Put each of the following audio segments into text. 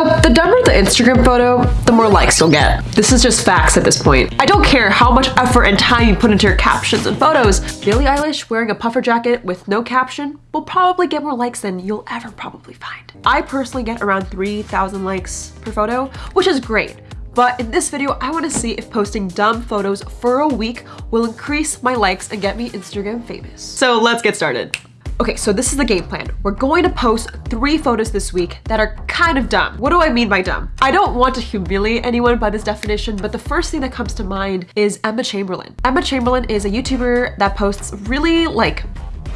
So the dumber the Instagram photo, the more likes you'll get. This is just facts at this point. I don't care how much effort and time you put into your captions and photos. Billie Eilish wearing a puffer jacket with no caption will probably get more likes than you'll ever probably find. I personally get around 3,000 likes per photo, which is great. But in this video, I want to see if posting dumb photos for a week will increase my likes and get me Instagram famous. So let's get started. Okay, so this is the game plan. We're going to post three photos this week that are kind of dumb. What do I mean by dumb? I don't want to humiliate anyone by this definition, but the first thing that comes to mind is Emma Chamberlain. Emma Chamberlain is a YouTuber that posts really like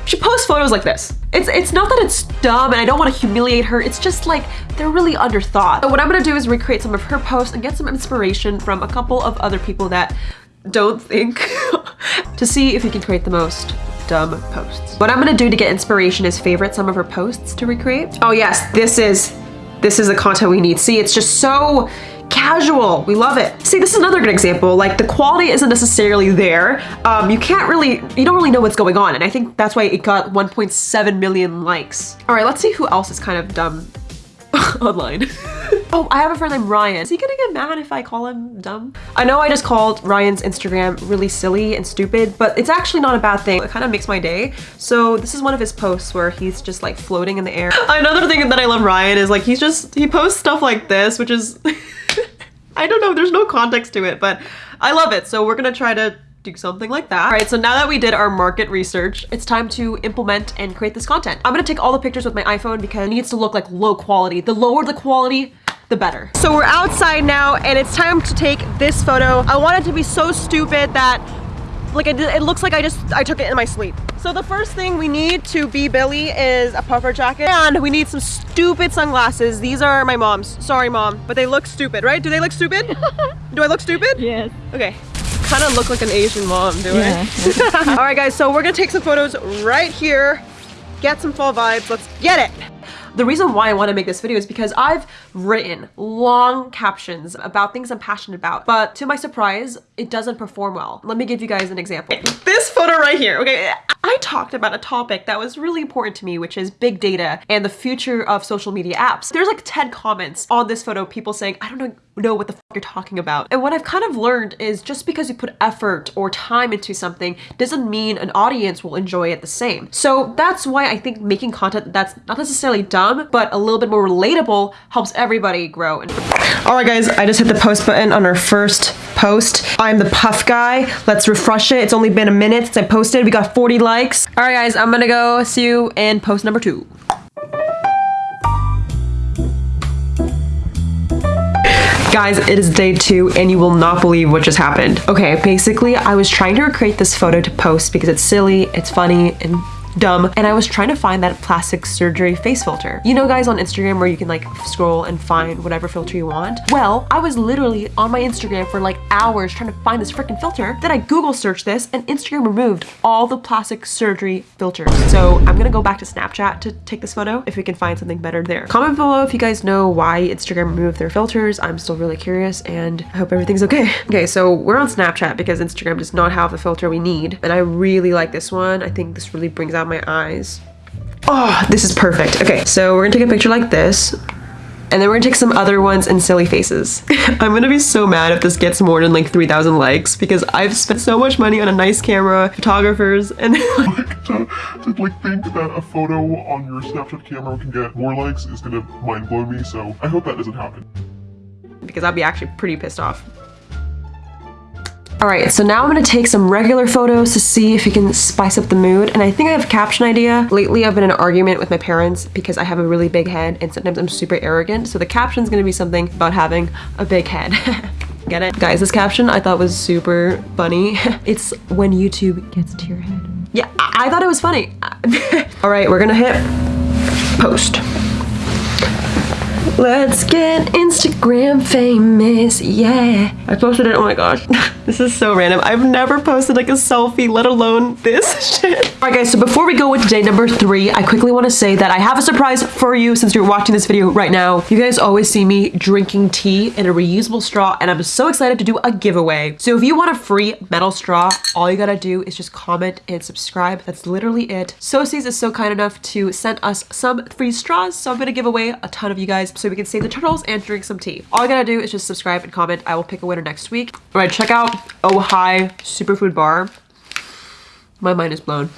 she posts photos like this. It's it's not that it's dumb and I don't want to humiliate her. It's just like they're really underthought. So what I'm gonna do is recreate some of her posts and get some inspiration from a couple of other people that don't think to see if you can create the most dumb posts. What I'm gonna do to get inspiration is favorite some of her posts to recreate. Oh yes, this is, this is the content we need. See, it's just so casual. We love it. See, this is another good example. Like the quality isn't necessarily there. Um, you can't really, you don't really know what's going on. And I think that's why it got 1.7 million likes. All right, let's see who else is kind of dumb online. oh, I have a friend named Ryan. Is he gonna get mad if I call him dumb? I know I just called Ryan's Instagram really silly and stupid, but it's actually not a bad thing. It kind of makes my day. So this is one of his posts where he's just like floating in the air. Another thing that I love Ryan is like he's just, he posts stuff like this, which is, I don't know, there's no context to it, but I love it. So we're gonna try to do something like that. All right, so now that we did our market research, it's time to implement and create this content. I'm gonna take all the pictures with my iPhone because it needs to look like low quality. The lower the quality, the better. So we're outside now and it's time to take this photo. I want it to be so stupid that like it, it looks like I just, I took it in my sleep. So the first thing we need to be Billie is a puffer jacket and we need some stupid sunglasses. These are my mom's. Sorry mom, but they look stupid, right? Do they look stupid? Do I look stupid? Yes. Okay kind of look like an Asian mom, do yeah. I? All right, guys, so we're gonna take some photos right here, get some fall vibes. Let's get it. The reason why I want to make this video is because I've written long captions about things I'm passionate about, but to my surprise, it doesn't perform well. Let me give you guys an example. This photo right here, okay? I talked about a topic that was really important to me, which is big data and the future of social media apps. There's like 10 comments on this photo, people saying, I don't know, know what the fuck you're talking about. And what I've kind of learned is just because you put effort or time into something doesn't mean an audience will enjoy it the same. So that's why I think making content that's not necessarily dumb, but a little bit more relatable helps everybody grow. All right, guys, I just hit the post button on our first post. I'm the puff guy. Let's refresh it. It's only been a minute since I posted. We got 40 likes. All right, guys, I'm gonna go see you in post number two. Guys, it is day two and you will not believe what just happened. Okay, basically I was trying to recreate this photo to post because it's silly, it's funny, and dumb and I was trying to find that plastic surgery face filter. You know guys on Instagram where you can like scroll and find whatever filter you want? Well, I was literally on my Instagram for like hours trying to find this freaking filter. Then I Google searched this and Instagram removed all the plastic surgery filters. So I'm gonna go back to Snapchat to take this photo if we can find something better there. Comment below if you guys know why Instagram removed their filters. I'm still really curious and I hope everything's okay. Okay, so we're on Snapchat because Instagram does not have the filter we need. And I really like this one. I think this really brings out my eyes. Oh, this is perfect. Okay, so we're gonna take a picture like this. And then we're gonna take some other ones and silly faces. I'm gonna be so mad if this gets more than like 3,000 likes because I've spent so much money on a nice camera, photographers, and like, to, to like think that a photo on your Snapchat camera can get more likes is gonna mind blow me, so I hope that doesn't happen. Because I'd be actually pretty pissed off. All right, so now I'm gonna take some regular photos to see if we can spice up the mood. And I think I have a caption idea. Lately, I've been in an argument with my parents because I have a really big head and sometimes I'm super arrogant. So the caption's gonna be something about having a big head. Get it? Guys, this caption I thought was super funny. it's when YouTube gets to your head. Yeah, I, I thought it was funny. All right, we're gonna hit post. Let's get Instagram famous, yeah. I posted it, oh my gosh. this is so random. I've never posted like a selfie, let alone this shit. All right guys, so before we go into day number three, I quickly wanna say that I have a surprise for you since you're watching this video right now. You guys always see me drinking tea in a reusable straw and I'm so excited to do a giveaway. So if you want a free metal straw, all you gotta do is just comment and subscribe. That's literally it. Socies is so kind enough to send us some free straws, so I'm gonna give away a ton of you guys so we can save the turtles and drink some tea. All I gotta do is just subscribe and comment. I will pick a winner next week. All right, check out Oh Hi Superfood Bar. My mind is blown.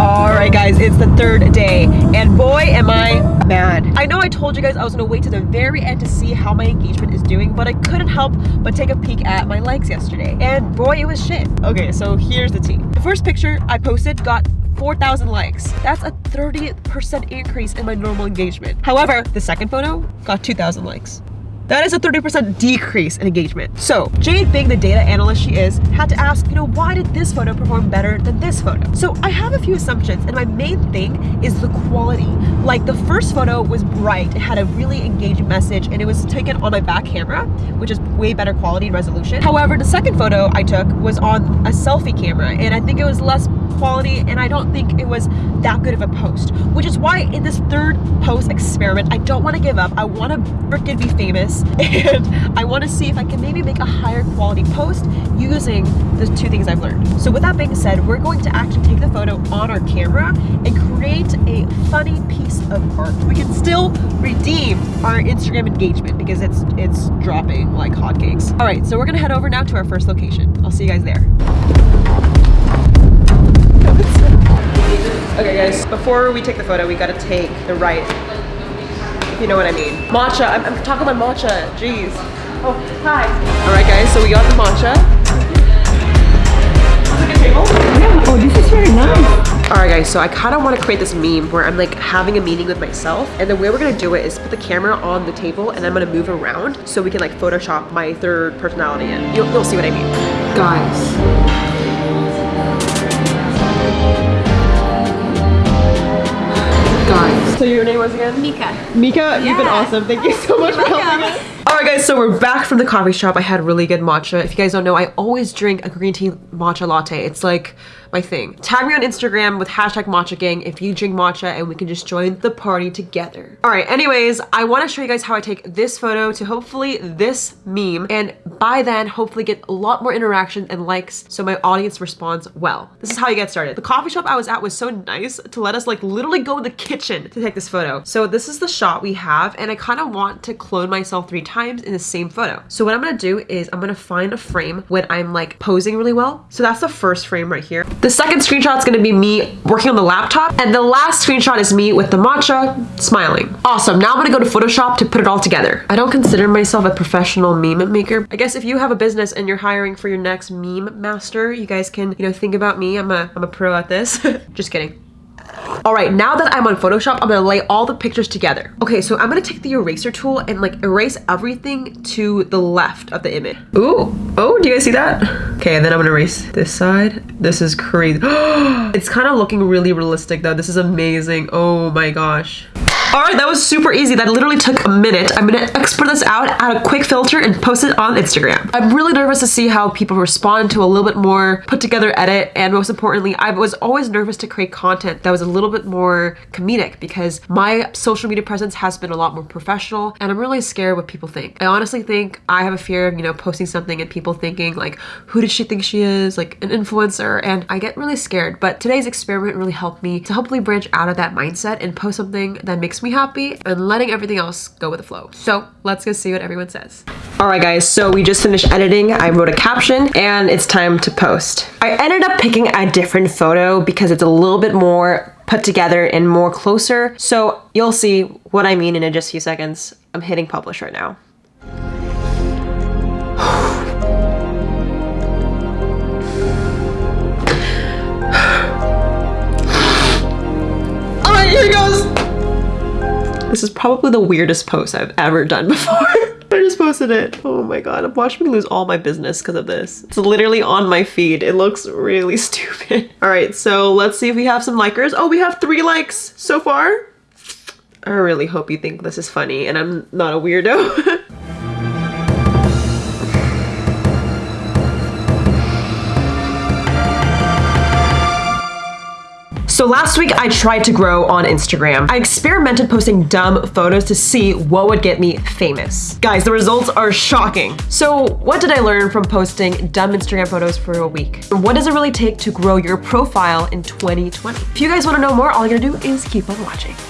All right, guys, it's the third day, and boy, am I mad. I know I told you guys I was gonna wait to the very end to see how my engagement is doing, but I couldn't help but take a peek at my likes yesterday, and boy, it was shit. Okay, so here's the tea. The first picture I posted got 4,000 likes. That's a 30% increase in my normal engagement. However, the second photo got 2,000 likes. That is a 30% decrease in engagement. So Jade, being the data analyst she is, had to ask, you know, why did this photo perform better than this photo? So I have a few assumptions and my main thing is the quality. Like the first photo was bright, it had a really engaging message and it was taken on my back camera, which is way better quality and resolution. However, the second photo I took was on a selfie camera and I think it was less quality and I don't think it was that good of a post, which is why in this third post experiment, I don't want to give up. I want to freaking be famous and I want to see if I can maybe make a higher quality post using the two things I've learned. So with that being said, we're going to actually take the photo on our camera and create a funny piece of art. We can still redeem our Instagram engagement because it's it's dropping like hotcakes. All right, so we're gonna head over now to our first location. I'll see you guys there. Okay guys, before we take the photo, we gotta take the right, if you know what I mean. Matcha, I'm, I'm talking about matcha, jeez. Oh, hi. All right guys, so we got the matcha. Yeah, oh, this is very nice. Alright guys, so I kind of want to create this meme where I'm like having a meeting with myself and the way we're going to do it is put the camera on the table and I'm going to move around so we can like Photoshop my third personality in. You'll, you'll see what I mean. Guys. Guys. So your name was again? Mika. Mika, you've been awesome. Thank you so much for helping us. Alright guys, so we're back from the coffee shop. I had really good matcha. If you guys don't know, I always drink a green tea matcha latte. It's like my thing. Tag me on Instagram with hashtag matcha gang if you drink matcha and we can just join the party together. Alright, anyways, I want to show you guys how I take this photo to hopefully this meme and by then hopefully get a lot more interaction and likes so my audience responds well. This is how you get started. The coffee shop I was at was so nice to let us like literally go in the kitchen to take this photo. So this is the shot we have and I kind of want to clone myself three times in the same photo. So what I'm gonna do is I'm gonna find a frame when I'm like posing really well. So that's the first frame right here. The second screenshot is gonna be me working on the laptop and the last screenshot is me with the matcha smiling. Awesome, now I'm gonna go to Photoshop to put it all together. I don't consider myself a professional meme maker. I guess if you have a business and you're hiring for your next meme master, you guys can, you know, think about me. I'm a, I'm a pro at this. Just kidding. All right, now that I'm on Photoshop, I'm gonna lay all the pictures together. Okay, so I'm gonna take the eraser tool and like erase everything to the left of the image. Ooh, oh, do you guys see that? Okay, and then I'm gonna erase this side. This is crazy. it's kind of looking really realistic though. This is amazing. Oh my gosh. All right, that was super easy. That literally took a minute. I'm gonna export this out, add a quick filter, and post it on Instagram. I'm really nervous to see how people respond to a little bit more put together edit, and most importantly, I was always nervous to create content that was a little bit more comedic because my social media presence has been a lot more professional, and I'm really scared what people think. I honestly think I have a fear of, you know, posting something and people thinking like, who does she think she is? Like an influencer, and I get really scared. But today's experiment really helped me to hopefully branch out of that mindset and post something that makes me happy and letting everything else go with the flow. So let's go see what everyone says. All right, guys, so we just finished editing. I wrote a caption and it's time to post. I ended up picking a different photo because it's a little bit more put together and more closer. So you'll see what I mean in just a few seconds. I'm hitting publish right now. This is probably the weirdest post I've ever done before. I just posted it. Oh my god, watch me lose all my business because of this. It's literally on my feed. It looks really stupid. All right, so let's see if we have some likers. Oh, we have three likes so far. I really hope you think this is funny and I'm not a weirdo. So last week I tried to grow on Instagram. I experimented posting dumb photos to see what would get me famous. Guys, the results are shocking. So what did I learn from posting dumb Instagram photos for a week? What does it really take to grow your profile in 2020? If you guys wanna know more, all you gotta do is keep on watching.